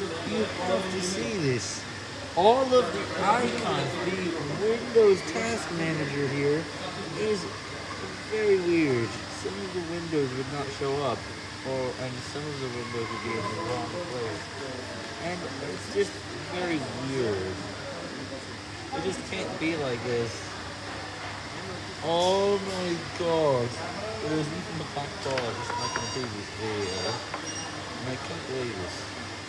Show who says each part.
Speaker 1: You have to see this. All of the icons, the Windows Task Manager here is very weird. Some of the windows would not show up, or and some of the windows would be in the wrong place. And it's just very weird. It just can't be like this. Oh my god. It was even the back door, just like in the previous video. And I can't believe this.